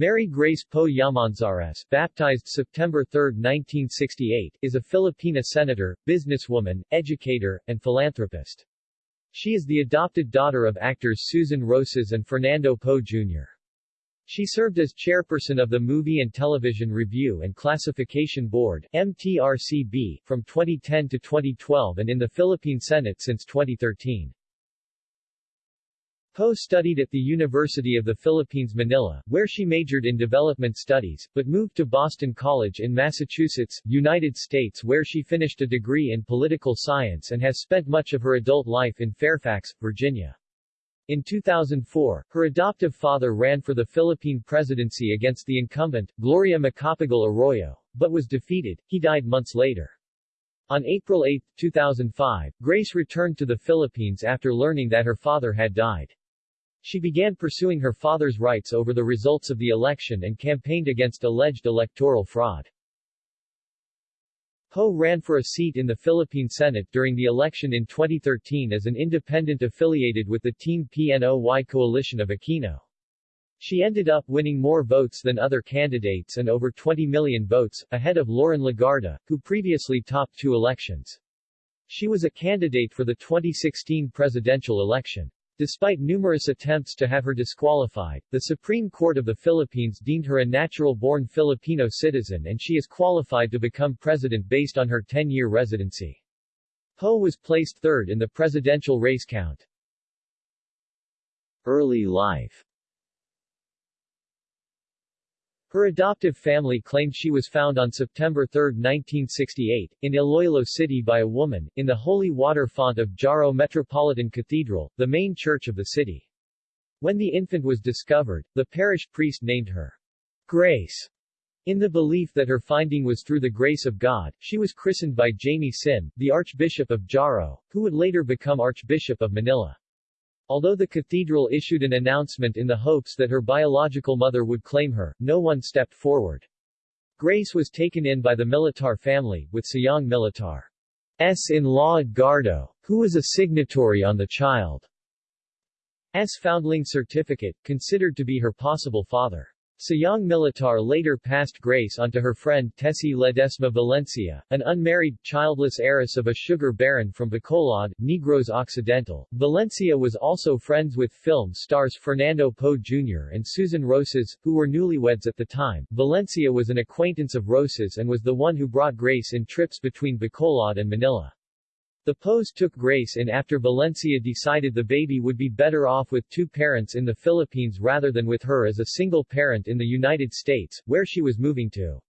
Mary Grace Poe Llamanzares, baptized September 3, 1968, is a Filipina senator, businesswoman, educator, and philanthropist. She is the adopted daughter of actors Susan Roces and Fernando Poe Jr. She served as chairperson of the Movie and Television Review and Classification Board MTRCB, from 2010 to 2012 and in the Philippine Senate since 2013. Poe studied at the University of the Philippines Manila, where she majored in development studies, but moved to Boston College in Massachusetts, United States where she finished a degree in political science and has spent much of her adult life in Fairfax, Virginia. In 2004, her adoptive father ran for the Philippine presidency against the incumbent, Gloria Macapagal Arroyo, but was defeated. He died months later. On April 8, 2005, Grace returned to the Philippines after learning that her father had died. She began pursuing her father's rights over the results of the election and campaigned against alleged electoral fraud. Poe ran for a seat in the Philippine Senate during the election in 2013 as an independent affiliated with the Team PNOY coalition of Aquino. She ended up winning more votes than other candidates and over 20 million votes, ahead of Loren Legarda, who previously topped two elections. She was a candidate for the 2016 presidential election. Despite numerous attempts to have her disqualified, the Supreme Court of the Philippines deemed her a natural-born Filipino citizen and she is qualified to become president based on her 10-year residency. Poe was placed third in the presidential race count. Early life her adoptive family claimed she was found on September 3, 1968, in Iloilo City by a woman, in the holy water font of Jaro Metropolitan Cathedral, the main church of the city. When the infant was discovered, the parish priest named her Grace. In the belief that her finding was through the grace of God, she was christened by Jaime Sin, the Archbishop of Jaro, who would later become Archbishop of Manila. Although the cathedral issued an announcement in the hopes that her biological mother would claim her, no one stepped forward. Grace was taken in by the Militar family, with Sayang Militar's in-law Edgardo, who was a signatory on the child's foundling certificate, considered to be her possible father. Sayang Militar later passed Grace on to her friend Tessie Ledesma Valencia, an unmarried, childless heiress of a sugar baron from Bacolod, Negros Occidental. Valencia was also friends with film stars Fernando Poe Jr. and Susan Roces, who were newlyweds at the time. Valencia was an acquaintance of Roces and was the one who brought Grace in trips between Bacolod and Manila. The Poes took Grace in after Valencia decided the baby would be better off with two parents in the Philippines rather than with her as a single parent in the United States, where she was moving to.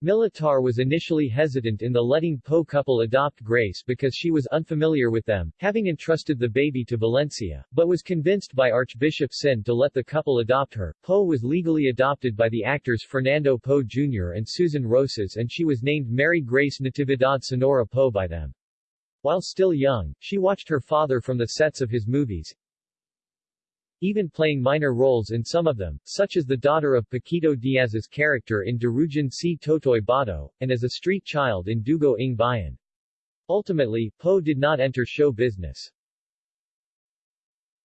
Militar was initially hesitant in the letting Poe couple adopt Grace because she was unfamiliar with them, having entrusted the baby to Valencia, but was convinced by Archbishop Sin to let the couple adopt her. Poe was legally adopted by the actors Fernando Poe Jr. and Susan Roces and she was named Mary Grace Natividad Sonora Poe by them. While still young, she watched her father from the sets of his movies, even playing minor roles in some of them, such as the daughter of Paquito Diaz's character in Durugin si Totoy Bato, and as a street child in Dugo ng Bayan. Ultimately, Poe did not enter show business.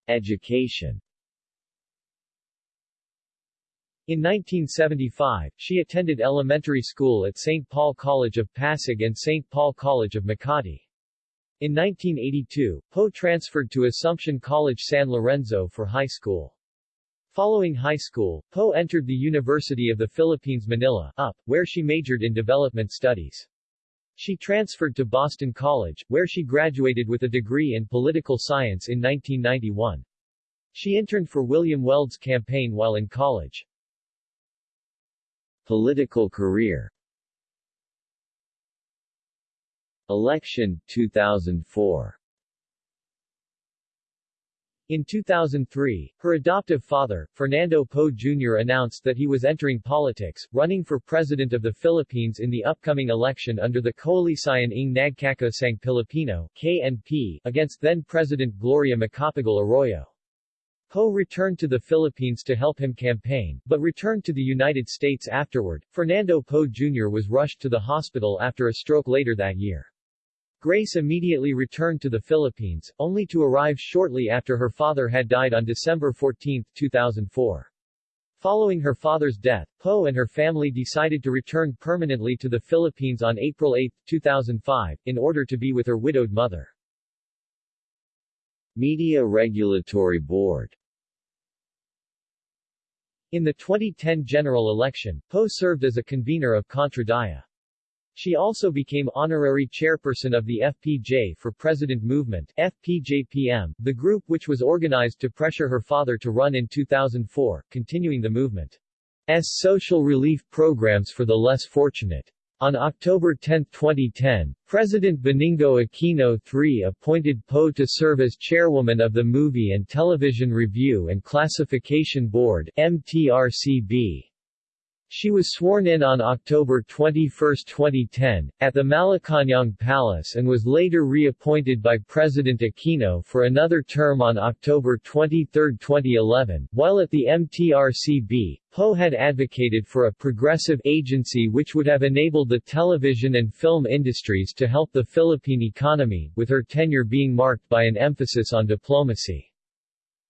Education in 1975, she attended elementary school at St. Paul College of Pasig and St. Paul College of Makati. In 1982, Poe transferred to Assumption College San Lorenzo for high school. Following high school, Poe entered the University of the Philippines Manila, UP, where she majored in development studies. She transferred to Boston College, where she graduated with a degree in political science in 1991. She interned for William Weld's campaign while in college. Political career Election, 2004 in 2003, her adoptive father, Fernando Poe Jr. announced that he was entering politics, running for President of the Philippines in the upcoming election under the Koalisyon ng Nagkakaisang Pilipino KNP, against then-President Gloria Macapagal Arroyo. Poe returned to the Philippines to help him campaign, but returned to the United States afterward. Fernando Poe Jr. was rushed to the hospital after a stroke later that year. Grace immediately returned to the Philippines, only to arrive shortly after her father had died on December 14, 2004. Following her father's death, Poe and her family decided to return permanently to the Philippines on April 8, 2005, in order to be with her widowed mother. Media Regulatory Board In the 2010 general election, Poe served as a convener of Contra Daya. She also became honorary chairperson of the FPJ for President Movement FPJPM, the group which was organized to pressure her father to run in 2004, continuing the movement's social relief programs for the less fortunate. On October 10, 2010, President Benigno Aquino III appointed Poe to serve as chairwoman of the Movie and Television Review and Classification Board MTRCB. She was sworn in on October 21, 2010, at the Malacañang Palace and was later reappointed by President Aquino for another term on October 23, 2011. While at the MTRCB, Poe had advocated for a progressive agency which would have enabled the television and film industries to help the Philippine economy, with her tenure being marked by an emphasis on diplomacy.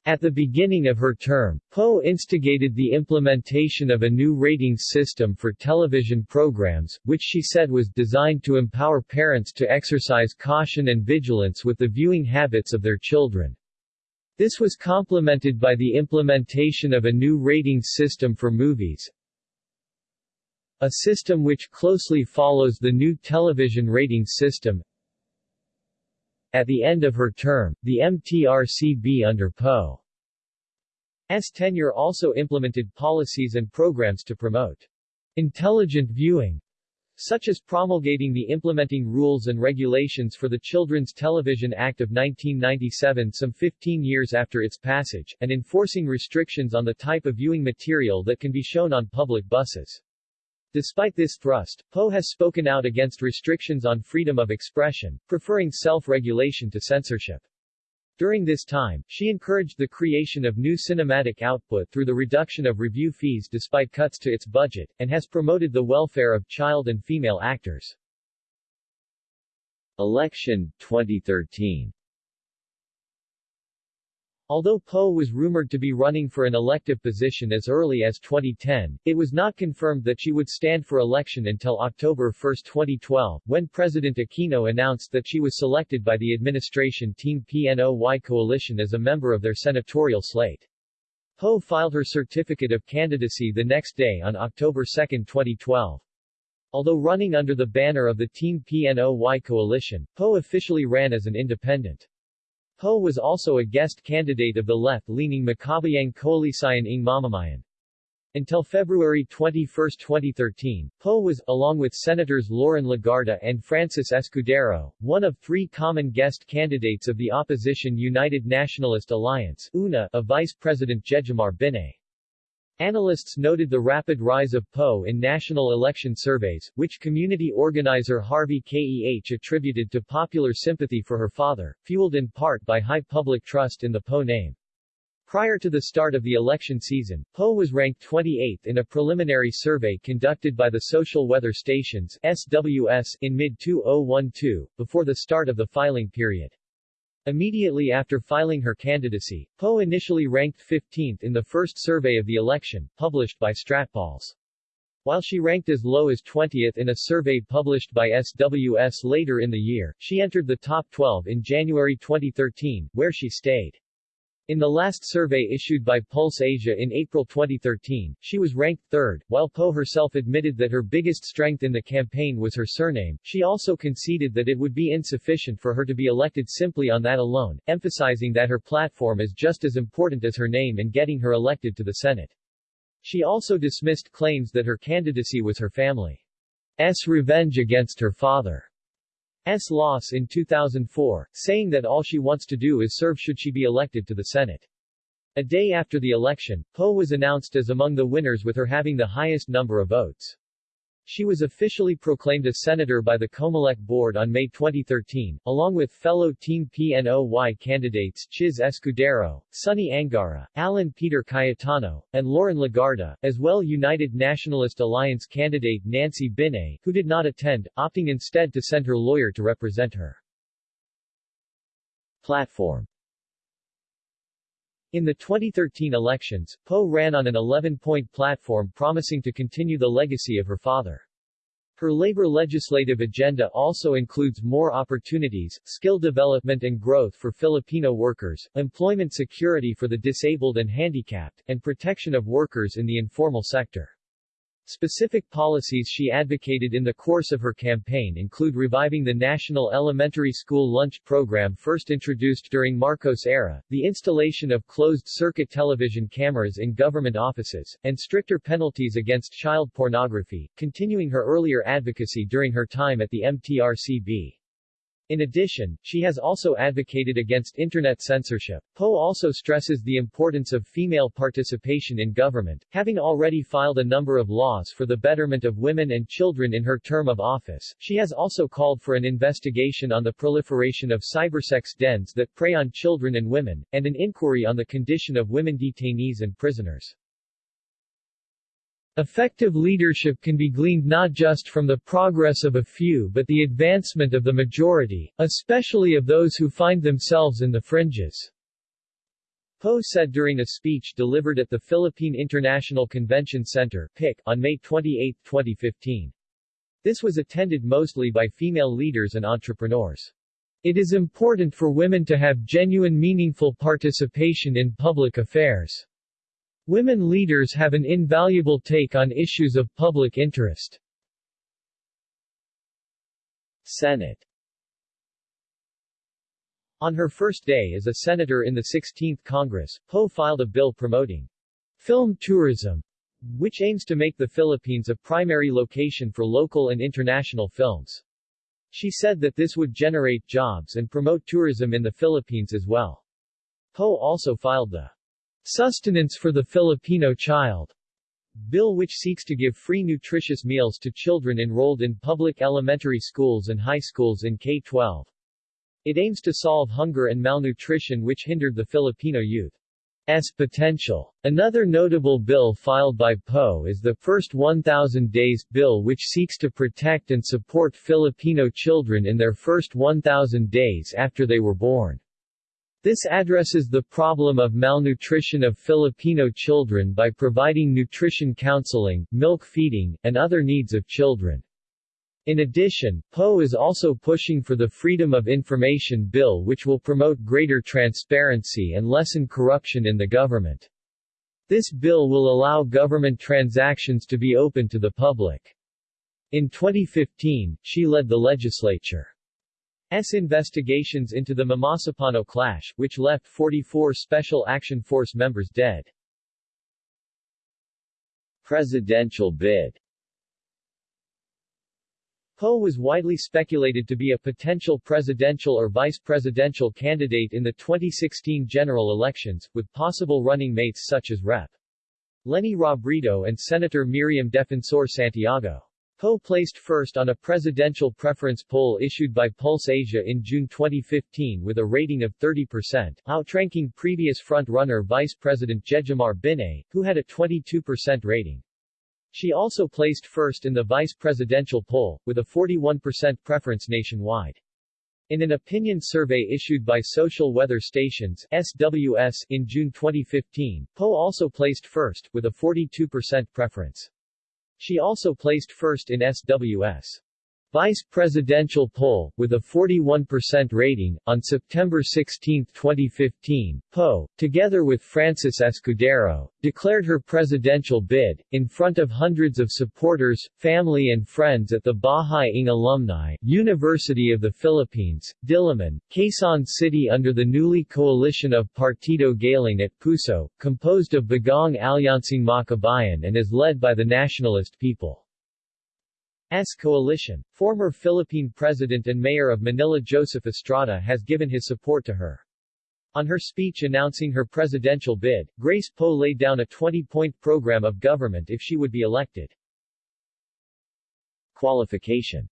At the beginning of her term, Poe instigated the implementation of a new ratings system for television programs, which she said was designed to empower parents to exercise caution and vigilance with the viewing habits of their children. This was complemented by the implementation of a new ratings system for movies, a system which closely follows the new television ratings system, at the end of her term, the MTRCB under Poe's tenure also implemented policies and programs to promote intelligent viewing, such as promulgating the implementing rules and regulations for the Children's Television Act of 1997 some 15 years after its passage, and enforcing restrictions on the type of viewing material that can be shown on public buses. Despite this thrust, Poe has spoken out against restrictions on freedom of expression, preferring self-regulation to censorship. During this time, she encouraged the creation of new cinematic output through the reduction of review fees despite cuts to its budget, and has promoted the welfare of child and female actors. Election 2013 Although Poe was rumored to be running for an elective position as early as 2010, it was not confirmed that she would stand for election until October 1, 2012, when President Aquino announced that she was selected by the administration Team PNOY coalition as a member of their senatorial slate. Poe filed her certificate of candidacy the next day on October 2, 2012. Although running under the banner of the Team PNOY coalition, Poe officially ran as an independent. Poe was also a guest candidate of the left-leaning Makabayang Koalisyon ng Mamamayan. Until February 21, 2013, Poe was, along with Senators Loren Legarda and Francis Escudero, one of three common guest candidates of the opposition United Nationalist Alliance UNA of Vice President Jejomar Binay. Analysts noted the rapid rise of Poe in national election surveys, which community organizer Harvey Keh attributed to popular sympathy for her father, fueled in part by high public trust in the Poe name. Prior to the start of the election season, Poe was ranked 28th in a preliminary survey conducted by the Social Weather Stations SWS in mid-2012, before the start of the filing period. Immediately after filing her candidacy, Poe initially ranked 15th in the first survey of the election, published by Stratpolls. While she ranked as low as 20th in a survey published by SWS later in the year, she entered the top 12 in January 2013, where she stayed. In the last survey issued by Pulse Asia in April 2013, she was ranked third. While Poe herself admitted that her biggest strength in the campaign was her surname, she also conceded that it would be insufficient for her to be elected simply on that alone, emphasizing that her platform is just as important as her name in getting her elected to the Senate. She also dismissed claims that her candidacy was her family's revenge against her father. S. loss in 2004, saying that all she wants to do is serve should she be elected to the Senate. A day after the election, Poe was announced as among the winners with her having the highest number of votes. She was officially proclaimed a senator by the Comelec board on May 2013, along with fellow Team PNOY candidates Chiz Escudero, Sonny Angara, Alan Peter Cayetano, and Loren Legarda, as well United Nationalist Alliance candidate Nancy Binay, who did not attend, opting instead to send her lawyer to represent her. Platform In the 2013 elections, Poe ran on an 11-point platform promising to continue the legacy of her father. Her labor legislative agenda also includes more opportunities, skill development and growth for Filipino workers, employment security for the disabled and handicapped, and protection of workers in the informal sector. Specific policies she advocated in the course of her campaign include reviving the National Elementary School Lunch Program first introduced during Marcos era, the installation of closed-circuit television cameras in government offices, and stricter penalties against child pornography, continuing her earlier advocacy during her time at the MTRCB. In addition, she has also advocated against Internet censorship. Poe also stresses the importance of female participation in government, having already filed a number of laws for the betterment of women and children in her term of office. She has also called for an investigation on the proliferation of cybersex dens that prey on children and women, and an inquiry on the condition of women detainees and prisoners. Effective leadership can be gleaned not just from the progress of a few but the advancement of the majority, especially of those who find themselves in the fringes. Poe said during a speech delivered at the Philippine International Convention Center PIC, on May 28, 2015. This was attended mostly by female leaders and entrepreneurs. It is important for women to have genuine meaningful participation in public affairs. Women leaders have an invaluable take on issues of public interest. Senate On her first day as a senator in the 16th Congress, Poe filed a bill promoting film tourism, which aims to make the Philippines a primary location for local and international films. She said that this would generate jobs and promote tourism in the Philippines as well. Poe also filed the Sustenance for the Filipino Child bill which seeks to give free nutritious meals to children enrolled in public elementary schools and high schools in K-12. It aims to solve hunger and malnutrition which hindered the Filipino youth's potential. Another notable bill filed by Poe is the First 1000 Days bill which seeks to protect and support Filipino children in their first 1000 days after they were born. This addresses the problem of malnutrition of Filipino children by providing nutrition counseling, milk feeding, and other needs of children. In addition, Poe is also pushing for the Freedom of Information Bill which will promote greater transparency and lessen corruption in the government. This bill will allow government transactions to be open to the public. In 2015, she led the legislature. S investigations into the Mamasapano clash, which left 44 Special Action Force members dead. Presidential bid Poe was widely speculated to be a potential presidential or vice presidential candidate in the 2016 general elections, with possible running mates such as Rep. Leni Robredo and Senator Miriam Defensor Santiago. Poe placed first on a presidential preference poll issued by Pulse Asia in June 2015 with a rating of 30%, outranking previous front-runner Vice President Jejomar Binay, who had a 22% rating. She also placed first in the vice presidential poll, with a 41% preference nationwide. In an opinion survey issued by Social Weather Stations SWS in June 2015, Poe also placed first, with a 42% preference. She also placed first in SWS vice presidential poll, with a 41% rating, on September 16, 2015, Poe, together with Francis Escudero, declared her presidential bid, in front of hundreds of supporters, family and friends at the Bahay ng Alumni, University of the Philippines, Diliman, Quezon City under the newly coalition of Partido Galing at Puso, composed of Bagong Alyansang Makabayan and is led by the nationalist people. S coalition. Former Philippine President and Mayor of Manila Joseph Estrada has given his support to her. On her speech announcing her presidential bid, Grace Poe laid down a 20-point program of government if she would be elected. Qualification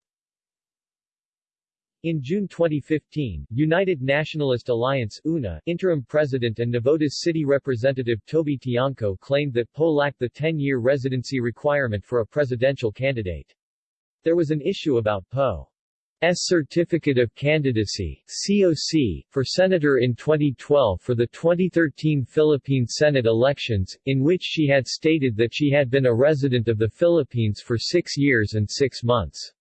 in June 2015, United Nationalist Alliance UNA interim president and Navotas City Representative Toby Tiangco claimed that Poe lacked the 10-year residency requirement for a presidential candidate. There was an issue about Poe's Certificate of Candidacy COC, for senator in 2012 for the 2013 Philippine Senate elections, in which she had stated that she had been a resident of the Philippines for six years and six months.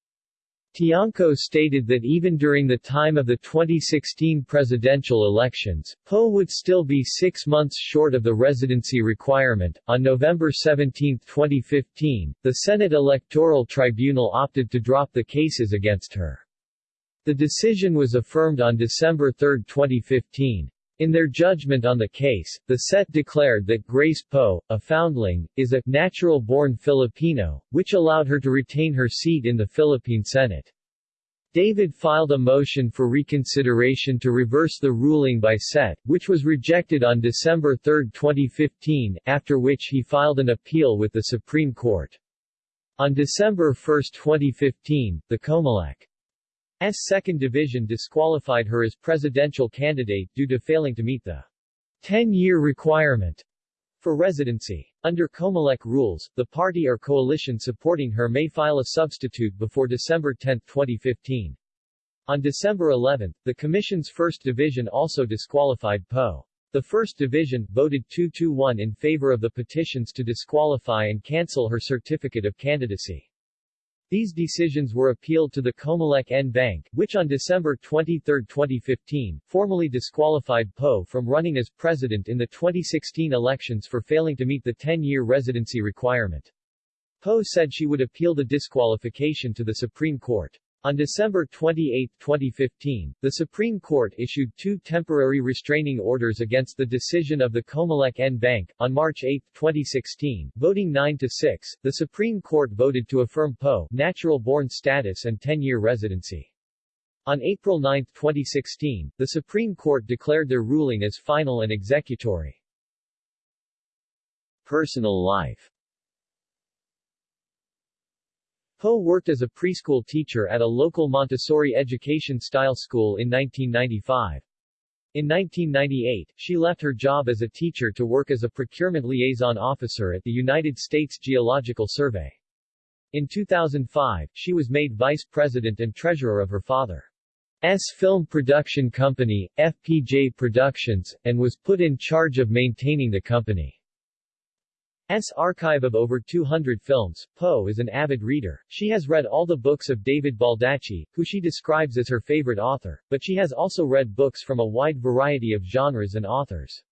Tiangco stated that even during the time of the 2016 presidential elections, Poe would still be six months short of the residency requirement. On November 17, 2015, the Senate Electoral Tribunal opted to drop the cases against her. The decision was affirmed on December 3, 2015. In their judgment on the case, the SET declared that Grace Poe, a foundling, is a natural-born Filipino, which allowed her to retain her seat in the Philippine Senate. David filed a motion for reconsideration to reverse the ruling by SET, which was rejected on December 3, 2015, after which he filed an appeal with the Supreme Court. On December 1, 2015, the Comelec S second division disqualified her as presidential candidate due to failing to meet the 10-year requirement for residency. Under Comelec rules, the party or coalition supporting her may file a substitute before December 10, 2015. On December 11, the Commission's First Division also disqualified Poe. The First Division voted 2-1 in favor of the petitions to disqualify and cancel her certificate of candidacy. These decisions were appealed to the Comelec en banc, which on December 23, 2015, formally disqualified Poe from running as president in the 2016 elections for failing to meet the 10-year residency requirement. Poe said she would appeal the disqualification to the Supreme Court. On December 28, 2015, the Supreme Court issued two temporary restraining orders against the decision of the Comelec en banc. On March 8, 2016, voting 9 to 6, the Supreme Court voted to affirm Poe natural-born status and 10-year residency. On April 9, 2016, the Supreme Court declared their ruling as final and executory. Personal life Poe worked as a preschool teacher at a local Montessori education-style school in 1995. In 1998, she left her job as a teacher to work as a procurement liaison officer at the United States Geological Survey. In 2005, she was made vice president and treasurer of her father's film production company, FPJ Productions, and was put in charge of maintaining the company. S archive of over 200 films, Poe is an avid reader. She has read all the books of David Baldacci, who she describes as her favorite author, but she has also read books from a wide variety of genres and authors.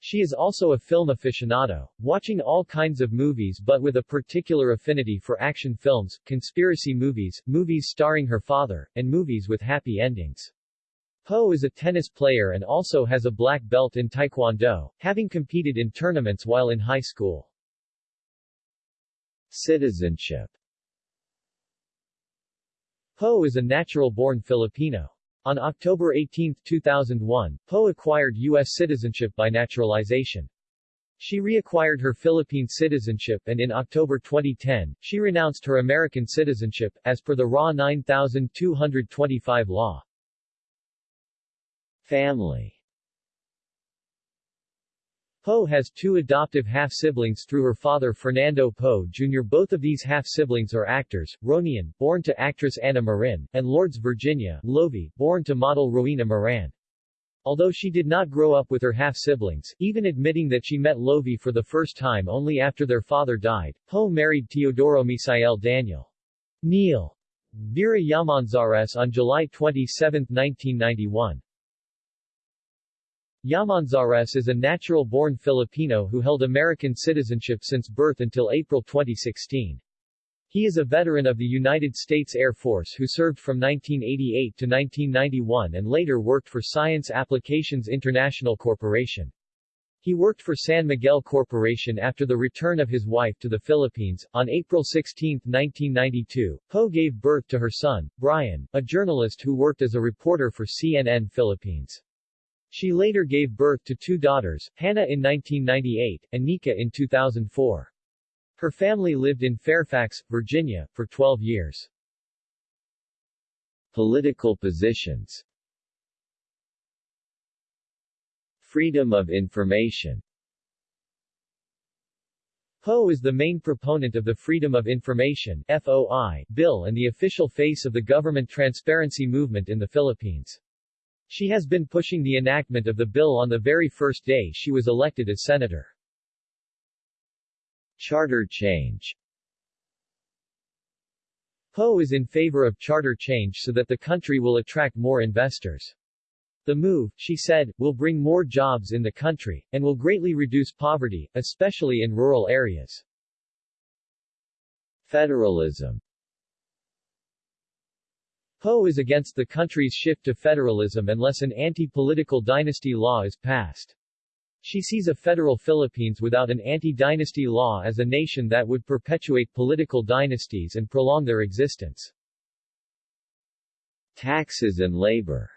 She is also a film aficionado, watching all kinds of movies but with a particular affinity for action films, conspiracy movies, movies starring her father, and movies with happy endings. Poe is a tennis player and also has a black belt in Taekwondo, having competed in tournaments while in high school. Citizenship Poe is a natural-born Filipino. On October 18, 2001, Poe acquired U.S. citizenship by naturalization. She reacquired her Philippine citizenship and in October 2010, she renounced her American citizenship, as per the RA 9225 law. Family Poe has two adoptive half-siblings through her father Fernando Poe Jr. Both of these half-siblings are actors, Ronian, born to actress Anna Marin, and Lourdes Virginia, Lovi, born to model Rowena Moran. Although she did not grow up with her half-siblings, even admitting that she met Lovi for the first time only after their father died, Poe married Teodoro Misael Daniel Neil Vera Llamanzares on July 27, 1991. Llamanzares is a natural-born Filipino who held American citizenship since birth until April 2016. He is a veteran of the United States Air Force who served from 1988 to 1991 and later worked for Science Applications International Corporation. He worked for San Miguel Corporation after the return of his wife to the Philippines. On April 16, 1992, Poe gave birth to her son, Brian, a journalist who worked as a reporter for CNN Philippines. She later gave birth to two daughters, Hannah in 1998, and Nika in 2004. Her family lived in Fairfax, Virginia, for 12 years. Political positions Freedom of information Poe is the main proponent of the Freedom of Information FOI bill and the official face of the government transparency movement in the Philippines. She has been pushing the enactment of the bill on the very first day she was elected as senator. Charter change Poe is in favor of charter change so that the country will attract more investors. The move, she said, will bring more jobs in the country, and will greatly reduce poverty, especially in rural areas. Federalism Poe is against the country's shift to federalism unless an anti-political dynasty law is passed. She sees a federal Philippines without an anti-dynasty law as a nation that would perpetuate political dynasties and prolong their existence. Taxes and labor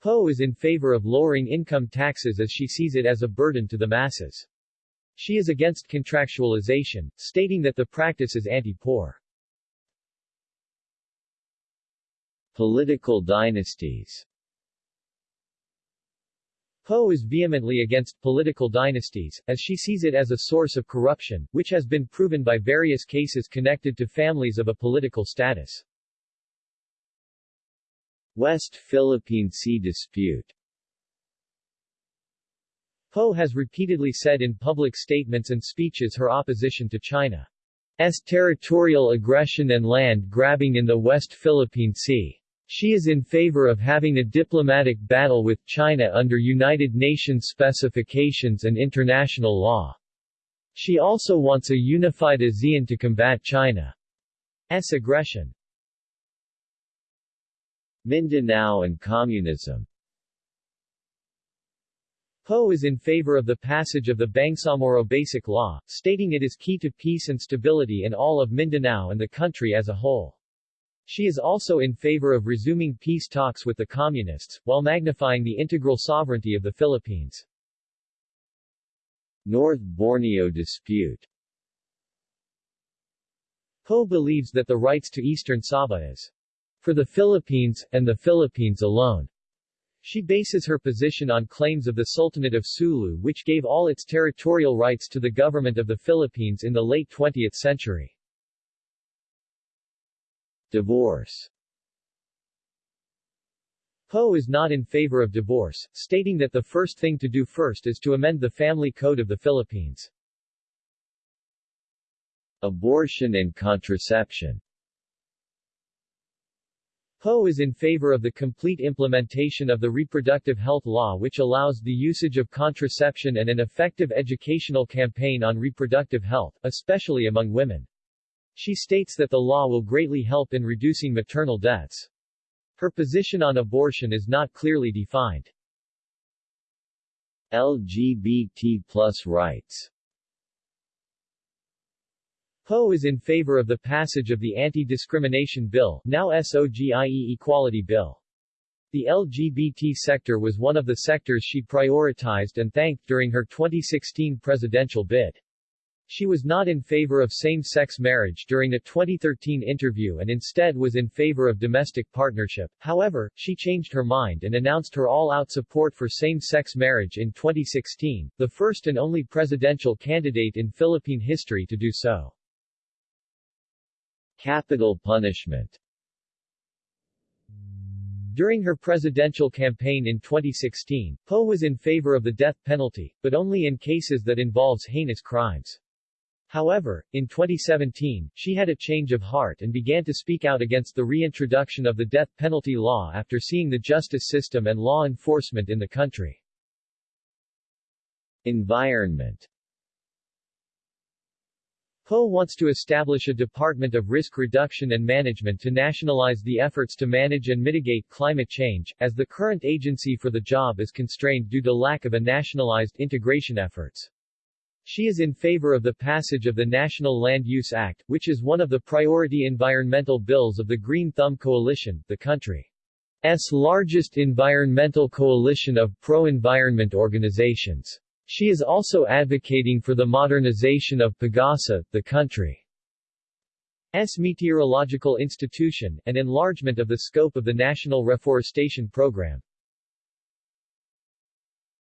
Poe is in favor of lowering income taxes as she sees it as a burden to the masses. She is against contractualization, stating that the practice is anti-poor. Political dynasties Poe is vehemently against political dynasties, as she sees it as a source of corruption, which has been proven by various cases connected to families of a political status. West Philippine Sea dispute Poe has repeatedly said in public statements and speeches her opposition to China's territorial aggression and land grabbing in the West Philippine Sea. She is in favor of having a diplomatic battle with China under United Nations specifications and international law. She also wants a unified ASEAN to combat China's aggression. Mindanao and communism Poe is in favor of the passage of the Bangsamoro Basic Law, stating it is key to peace and stability in all of Mindanao and the country as a whole. She is also in favor of resuming peace talks with the Communists, while magnifying the integral sovereignty of the Philippines. North Borneo dispute Poe believes that the rights to Eastern Sabah is for the Philippines, and the Philippines alone. She bases her position on claims of the Sultanate of Sulu which gave all its territorial rights to the government of the Philippines in the late 20th century. Divorce Poe is not in favor of divorce, stating that the first thing to do first is to amend the family code of the Philippines. Abortion and contraception Poe is in favor of the complete implementation of the reproductive health law which allows the usage of contraception and an effective educational campaign on reproductive health, especially among women. She states that the law will greatly help in reducing maternal deaths. Her position on abortion is not clearly defined. LGBT plus rights Poe is in favor of the passage of the Anti-Discrimination Bill, now SOGIE Equality Bill. The LGBT sector was one of the sectors she prioritized and thanked during her 2016 presidential bid. She was not in favor of same-sex marriage during a 2013 interview and instead was in favor of domestic partnership. However, she changed her mind and announced her all-out support for same-sex marriage in 2016, the first and only presidential candidate in Philippine history to do so. Capital punishment During her presidential campaign in 2016, Poe was in favor of the death penalty, but only in cases that involves heinous crimes. However, in 2017, she had a change of heart and began to speak out against the reintroduction of the death penalty law after seeing the justice system and law enforcement in the country. Environment Poe wants to establish a Department of Risk Reduction and Management to nationalize the efforts to manage and mitigate climate change, as the current agency for the job is constrained due to lack of a nationalized integration efforts. She is in favor of the passage of the National Land Use Act, which is one of the priority environmental bills of the Green Thumb Coalition, the country's largest environmental coalition of pro-environment organizations. She is also advocating for the modernization of Pagasa, the country's meteorological institution, and enlargement of the scope of the National Reforestation Program.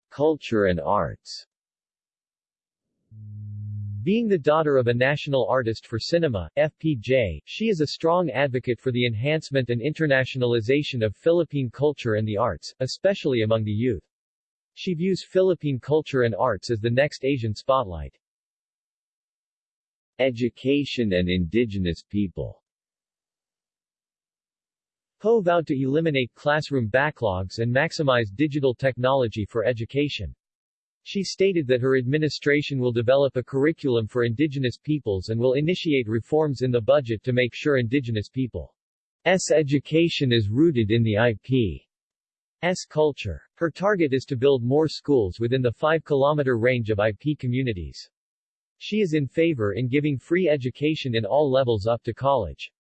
Culture and arts Being the daughter of a national artist for cinema, FPJ, she is a strong advocate for the enhancement and internationalization of Philippine culture and the arts, especially among the youth. She views Philippine culture and arts as the next Asian spotlight. Education and indigenous people Poe vowed to eliminate classroom backlogs and maximize digital technology for education. She stated that her administration will develop a curriculum for indigenous peoples and will initiate reforms in the budget to make sure indigenous people's education is rooted in the IP's culture. Her target is to build more schools within the 5-kilometer range of IP communities. She is in favor in giving free education in all levels up to college.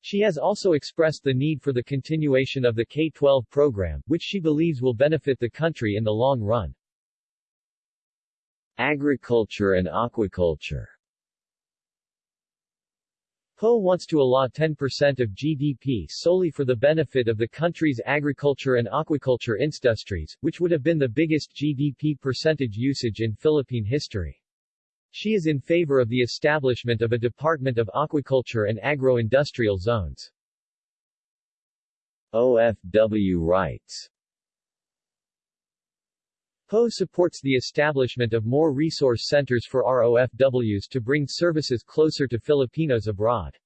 She has also expressed the need for the continuation of the K-12 program, which she believes will benefit the country in the long run. Agriculture and aquaculture Poe wants to allot 10% of GDP solely for the benefit of the country's agriculture and aquaculture industries, which would have been the biggest GDP percentage usage in Philippine history. She is in favor of the establishment of a Department of Aquaculture and Agro-Industrial Zones. OFW rights Poe supports the establishment of more resource centers for ROFWs to bring services closer to Filipinos abroad.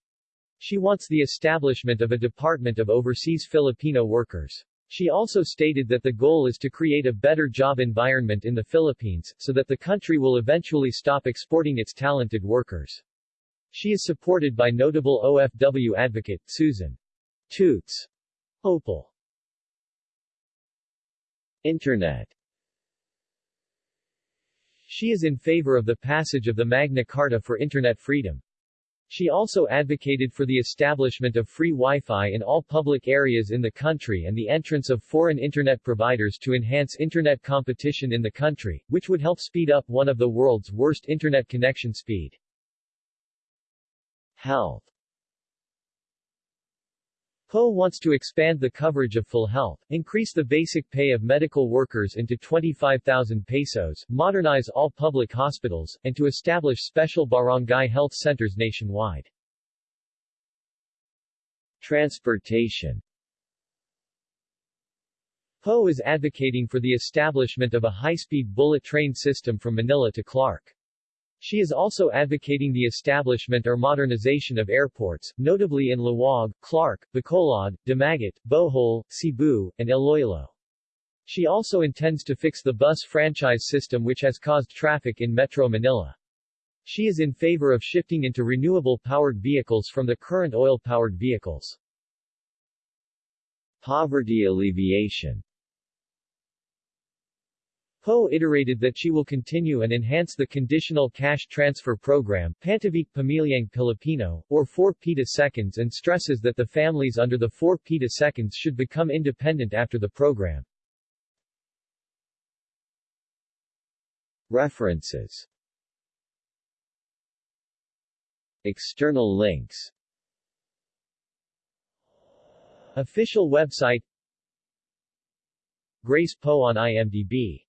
She wants the establishment of a Department of Overseas Filipino Workers. She also stated that the goal is to create a better job environment in the Philippines, so that the country will eventually stop exporting its talented workers. She is supported by notable OFW advocate, Susan Toots Ople. Internet She is in favor of the passage of the Magna Carta for Internet freedom. She also advocated for the establishment of free Wi-Fi in all public areas in the country and the entrance of foreign Internet providers to enhance Internet competition in the country, which would help speed up one of the world's worst Internet connection speed. Health Poe wants to expand the coverage of PhilHealth, increase the basic pay of medical workers into 25,000 pesos, modernize all public hospitals, and to establish special barangay health centers nationwide. Transportation Poe is advocating for the establishment of a high-speed bullet train system from Manila to Clark. She is also advocating the establishment or modernization of airports, notably in Laoag, Clark, Bacolod, Dumaguete, Bohol, Cebu, and Iloilo. She also intends to fix the bus franchise system which has caused traffic in Metro Manila. She is in favor of shifting into renewable-powered vehicles from the current oil-powered vehicles. Poverty alleviation Poe iterated that she will continue and enhance the conditional cash transfer program Pantawid Pamilyang Pilipino, or 4 PITA seconds and stresses that the families under the 4 PITA seconds should become independent after the program. References External links Official website Grace Poe on IMDb